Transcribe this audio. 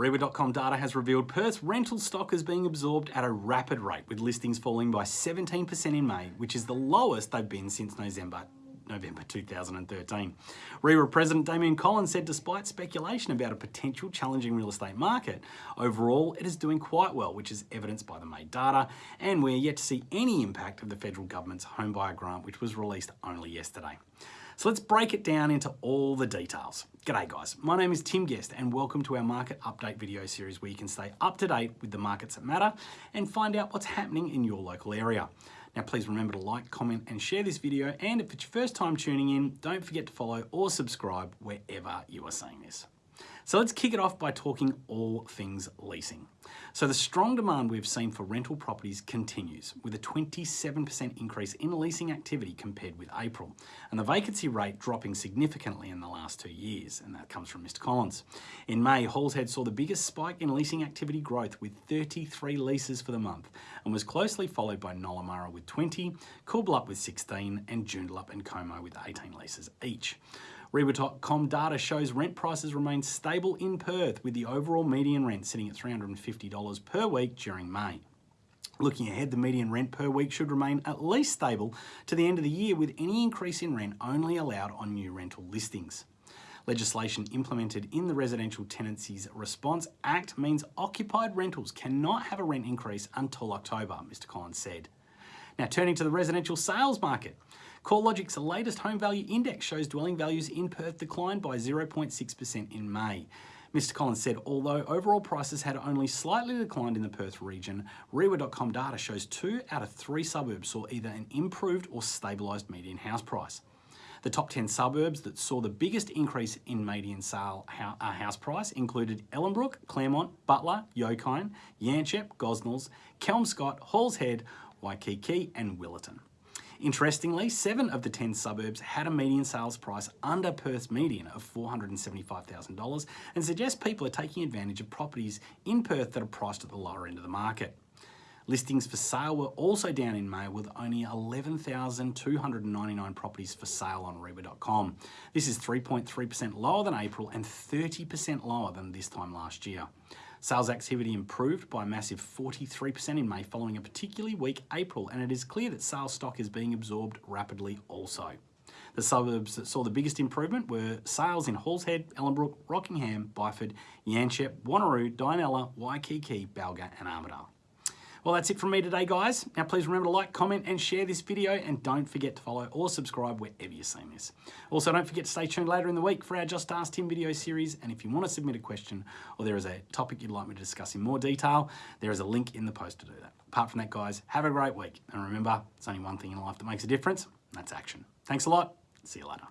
Reiwa.com data has revealed Perth's rental stock is being absorbed at a rapid rate, with listings falling by 17% in May, which is the lowest they've been since November November 2013. REIWA President Damian Collins said despite speculation about a potential challenging real estate market, overall it is doing quite well, which is evidenced by the May data, and we're yet to see any impact of the federal government's home buyer grant, which was released only yesterday. So let's break it down into all the details. G'day guys, my name is Tim Guest and welcome to our market update video series where you can stay up to date with the markets that matter and find out what's happening in your local area. Now please remember to like, comment and share this video and if it's your first time tuning in, don't forget to follow or subscribe wherever you are seeing this. So let's kick it off by talking all things leasing. So the strong demand we've seen for rental properties continues with a 27% increase in leasing activity compared with April and the vacancy rate dropping significantly in the last two years and that comes from Mr Collins. In May, Halls Head saw the biggest spike in leasing activity growth with 33 leases for the month and was closely followed by Nollamara with 20, Coolbellup with 16 and Joondalup and Como with 18 leases each. Reiwa.com data shows rent prices remain stable in Perth with the overall median rent sitting at $350 per week during May. Looking ahead, the median rent per week should remain at least stable to the end of the year with any increase in rent only allowed on new rental listings. Legislation implemented in the Residential Tenancies Response Act means occupied rentals cannot have a rent increase until October, Mr Collins said. Now turning to the residential sales market. CoreLogic's latest home value index shows dwelling values in Perth declined by 0.6% in May. Mr Collins said, although overall prices had only slightly declined in the Perth region, Reiwa.com data shows two out of three suburbs saw either an improved or stabilised median house price. The top 10 suburbs that saw the biggest increase in median sale uh, house price included Ellenbrook, Claremont, Butler, Yokine, Yanchep, Gosnells, Kelmscott, Halls Head, Waikiki and Willetton. Interestingly, seven of the 10 suburbs had a median sales price under Perth's median of $475,000 and suggests people are taking advantage of properties in Perth that are priced at the lower end of the market. Listings for sale were also down in May with only 11,299 properties for sale on Reiwa.com. This is 3.3% lower than April and 30% lower than this time last year. Sales activity improved by a massive 43% in May following a particularly weak April and it is clear that sales stock is being absorbed rapidly also. The suburbs that saw the biggest improvement were sales in Halls Head, Ellenbrook, Rockingham, Byford, Yanchep, Wanneroo, Dianella, Waikiki, Balga and Armadale. Well, that's it from me today, guys. Now, please remember to like, comment, and share this video, and don't forget to follow or subscribe wherever you're seeing this. Also, don't forget to stay tuned later in the week for our Just Ask Tim video series, and if you want to submit a question or there is a topic you'd like me to discuss in more detail, there is a link in the post to do that. Apart from that, guys, have a great week, and remember, it's only one thing in life that makes a difference, and that's action. Thanks a lot. See you later.